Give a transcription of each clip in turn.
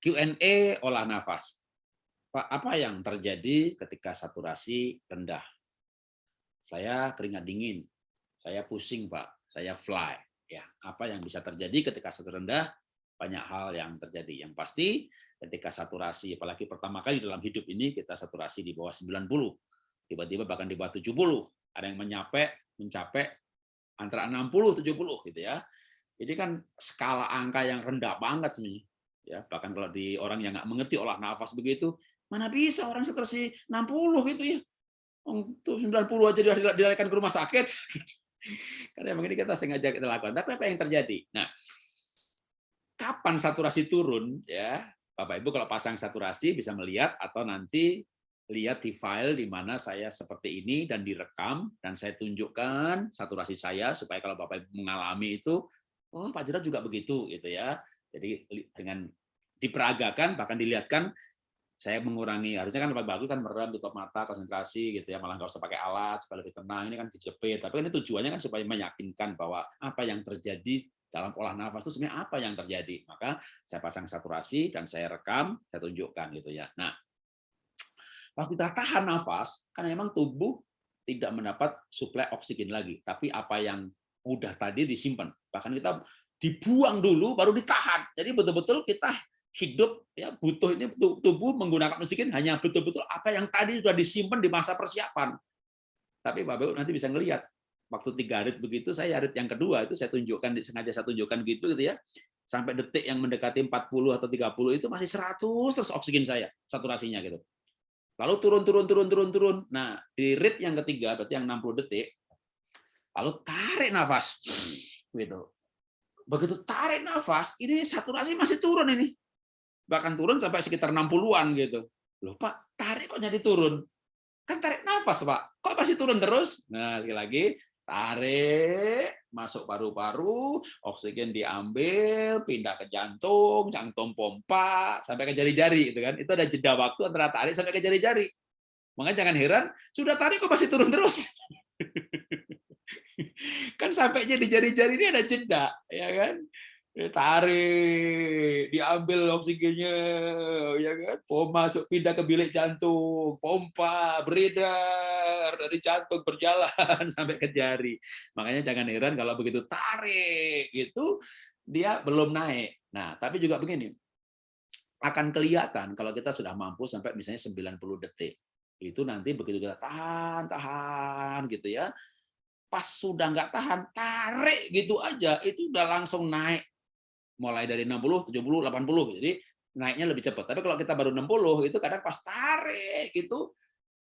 Q&A olah nafas. Pak, apa yang terjadi ketika saturasi rendah? Saya keringat dingin, saya pusing, Pak, saya fly. Ya, apa yang bisa terjadi ketika saturasi rendah? Banyak hal yang terjadi. Yang pasti ketika saturasi, apalagi pertama kali dalam hidup ini kita saturasi di bawah 90, tiba-tiba bahkan di bawah 70, ada yang mencapai mencapai antara 60 70 gitu ya. Jadi kan skala angka yang rendah banget sebenarnya ya bahkan kalau di orang yang nggak mengerti olah nafas begitu mana bisa orang setersi 60 gitu ya? Untuk 90 aja dilarikan ke rumah sakit. Karena yang ini kita sengaja kita lakukan. Tapi apa yang terjadi? Nah kapan saturasi turun ya? Bapak Ibu kalau pasang saturasi bisa melihat atau nanti lihat di file di mana saya seperti ini dan direkam dan saya tunjukkan saturasi saya supaya kalau Bapak Ibu mengalami itu oh Pak Jerat juga begitu gitu ya jadi dengan diperagakan bahkan dilihatkan saya mengurangi harusnya kan lebih bagus kan merem tutup mata konsentrasi gitu ya malah nggak usah pakai alat supaya lebih tenang ini kan dijepit tapi ini tujuannya kan supaya meyakinkan bahwa apa yang terjadi dalam olah nafas itu sebenarnya apa yang terjadi. Maka saya pasang saturasi dan saya rekam saya tunjukkan gitu ya. Nah waktu kita tahan nafas karena memang tubuh tidak mendapat suplai oksigen lagi tapi apa yang udah tadi disimpan. Bahkan kita dibuang dulu baru ditahan. Jadi betul-betul kita hidup ya butuh ini tubuh menggunakan oksigen hanya betul-betul apa yang tadi sudah disimpan di masa persiapan. Tapi Bapak nanti bisa ngelihat waktu tiga rit begitu saya rit yang kedua itu saya tunjukkan sengaja saya tunjukkan gitu gitu ya sampai detik yang mendekati 40 atau 30 itu masih 100 terus oksigen saya saturasinya gitu. Lalu turun turun turun turun turun. Nah, di rit yang ketiga berarti yang 60 detik lalu tarik nafas gitu begitu tarik nafas, ini saturasi masih turun ini. Bahkan turun sampai sekitar 60-an gitu. Loh Pak, tarik kok jadi turun? Kan tarik nafas Pak, kok masih turun terus? Nah, lagi-lagi tarik, masuk paru-paru, oksigen diambil, pindah ke jantung, jantung pompa, sampai ke jari-jari. Itu kan. Itu ada jeda waktu antara tarik sampai ke jari-jari. Makanya jangan heran, sudah tarik kok masih turun terus. Kan sampainya di jari-jari ini ada jeda, ya kan? Tarik, diambil oksigennya, ya kan? Pompa masuk pindah ke bilik jantung, pompa beredar dari jantung berjalan sampai ke jari. Makanya jangan heran kalau begitu tarik itu dia belum naik. Nah, tapi juga begini, akan kelihatan kalau kita sudah mampu sampai misalnya 90 detik. Itu nanti begitu kita tahan, tahan gitu ya pas sudah nggak tahan, tarik gitu aja, itu udah langsung naik. Mulai dari 60, 70, 80. Jadi naiknya lebih cepat. Tapi kalau kita baru 60, itu kadang pas tarik gitu,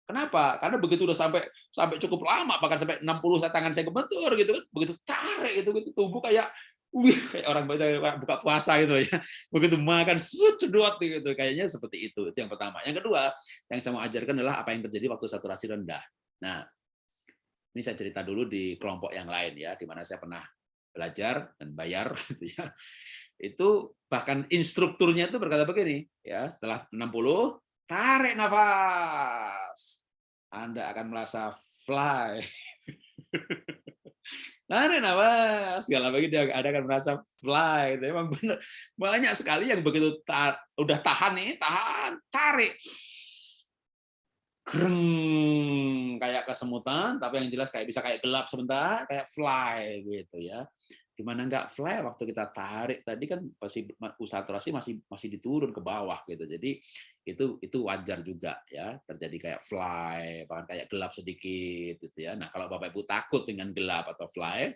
Kenapa? Karena begitu udah sampai sampai cukup lama, bahkan sampai 60 saya tangan saya kebentur gitu kan, begitu tarik itu gitu tubuh kayak wih kayak orang buka puasa gitu ya. Begitu makan sedot gitu kayaknya seperti itu. Itu yang pertama. Yang kedua, yang saya mau ajarkan adalah apa yang terjadi waktu saturasi rendah. Nah, ini saya cerita dulu di kelompok yang lain ya, di mana saya pernah belajar dan bayar gitu ya. Itu bahkan instrukturnya itu berkata begini, ya, setelah 60 tarik nafas. Anda akan merasa fly. tarik nafas, segala begitu Anda akan merasa fly. Itu emang benar. Banyak sekali yang begitu ta udah tahan nih, tahan, tarik greng kayak kesemutan tapi yang jelas kayak bisa kayak gelap sebentar kayak fly gitu ya. Gimana nggak fly waktu kita tarik tadi kan pasti saturasi masih masih diturun ke bawah gitu. Jadi itu itu wajar juga ya terjadi kayak fly bahkan kayak gelap sedikit gitu ya. Nah kalau bapak ibu takut dengan gelap atau fly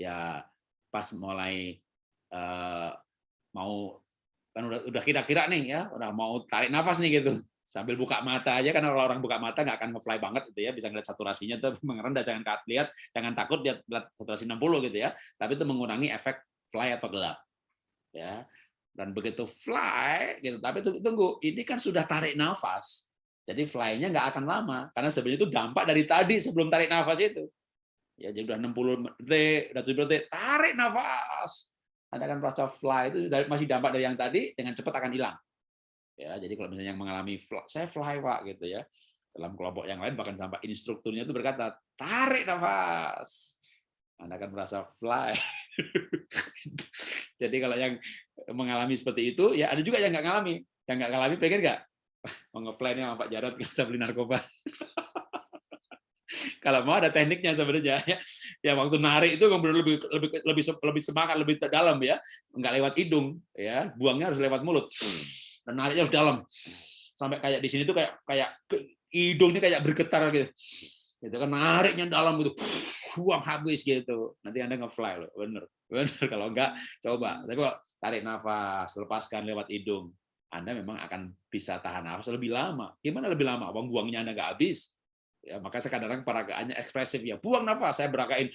ya pas mulai uh, mau kan udah udah kira-kira nih ya udah mau tarik nafas nih gitu sambil buka mata aja kan kalau orang buka mata nggak akan ngefly banget gitu ya. Bisa ngeliat saturasinya tuh rendah jangan lihat jangan takut lihat, lihat saturasi 60 gitu ya. Tapi itu mengurangi efek fly atau gelap ya. Dan begitu fly gitu tapi tunggu ini kan sudah tarik nafas jadi fly-nya nggak akan lama. Karena sebenarnya itu dampak dari tadi sebelum tarik nafas itu. Ya jadi udah 60 detik udah 70 detik tarik nafas. Anda akan merasa fly itu masih dampak dari yang tadi dengan cepat akan hilang ya jadi kalau misalnya yang mengalami fly, saya fly pak gitu ya dalam kelompok yang lain bahkan sampai instrukturnya itu berkata tarik nafas anda akan merasa fly jadi kalau yang mengalami seperti itu, ya ada juga yang nggak ngalami. Yang nggak ngalami pengen nggak? Mau ngefly sama Pak Jarod nggak bisa beli narkoba. Kalau mau ada tekniknya sebenarnya ya. Waktu narik itu kemudian lebih lebih lebih lebih semangat, lebih dalam ya. Nggak lewat hidung ya, buangnya harus lewat mulut. Dan nariknya harus dalam. Sampai kayak di sini tuh kayak kayak hidung ini kayak bergetar gitu. Gitu kan nariknya dalam gitu. Buang habis gitu. Nanti Anda nge-fly loh, bener. Bener kalau enggak coba. Tapi kalau tarik nafas, lepaskan lewat hidung. Anda memang akan bisa tahan nafas lebih lama. Gimana lebih lama? Uang buangnya Anda nggak habis. Ya, maka saya kadang-kadang peragaannya ekspresif ya. Buang nafas, saya beragain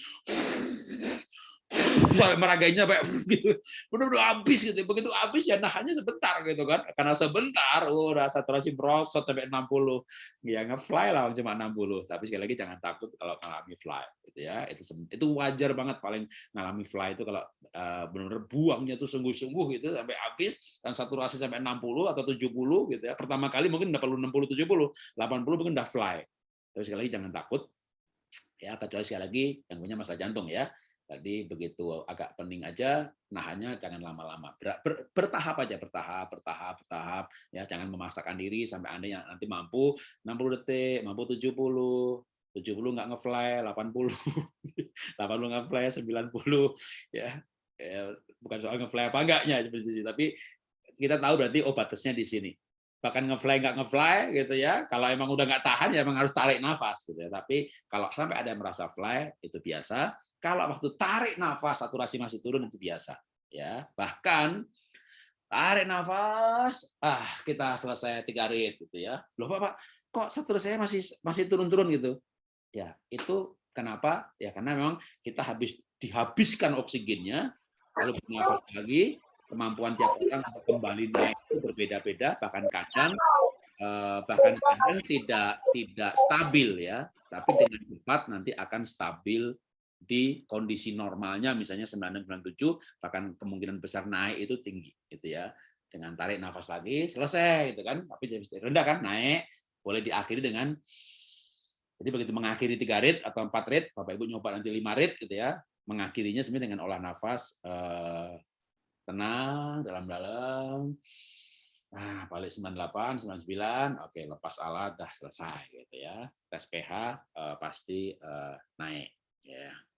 sampai sampai gitu. Benar-benar habis gitu. Begitu habis ya nahannya sebentar gitu kan. Karena sebentar oh udah saturasi merosot sampai 60 ya nge-fly lah cuma 60 tapi sekali lagi jangan takut kalau ngalami fly gitu ya. Itu itu wajar banget paling ngalami fly itu kalau uh, benar-benar buangnya tuh sungguh-sungguh gitu sampai habis. Dan saturasi sampai 60 atau 70 gitu ya. Pertama kali mungkin udah perlu 60 70 80 mungkin udah fly. Tapi sekali lagi jangan takut. Ya kecuali sekali lagi yang punya masalah jantung ya tadi begitu agak pening aja nahannya jangan lama-lama. Ber, ber, bertahap aja bertahap bertahap bertahap ya. Jangan memaksakan diri sampai anda yang nanti mampu 60 detik mampu 70 70 nggak ngefly 80 80 ngefly 90 ya, ya bukan soal ngefly apa enggaknya tapi kita tahu berarti oh batasnya di sini. Bahkan ngefly nggak ngefly gitu ya kalau emang udah nggak tahan ya emang harus tarik nafas gitu ya. Tapi kalau sampai ada yang merasa fly itu biasa kalau waktu tarik nafas saturasi masih turun itu biasa ya. Bahkan tarik nafas ah kita selesai tiga rit gitu ya. Loh pak kok saturasi masih masih turun-turun gitu? Ya itu kenapa? Ya karena memang kita habis dihabiskan oksigennya lalu bernafas lagi kemampuan tiap orang untuk kembali naik itu berbeda-beda bahkan kadang eh, bahkan kadang tidak tidak stabil ya. Tapi dengan cepat nanti akan stabil di kondisi normalnya misalnya 997 bahkan kemungkinan besar naik itu tinggi gitu ya. Dengan tarik nafas lagi selesai gitu kan. Tapi rendah kan naik. Boleh diakhiri dengan jadi begitu mengakhiri tiga rit atau empat rit bapak ibu nyoba nanti lima rit gitu ya. Mengakhirinya sebenarnya dengan olah nafas eh, tenang dalam-dalam. Nah balik 98 99 oke lepas alat dah selesai gitu ya. Tes pH eh, pasti eh, naik ya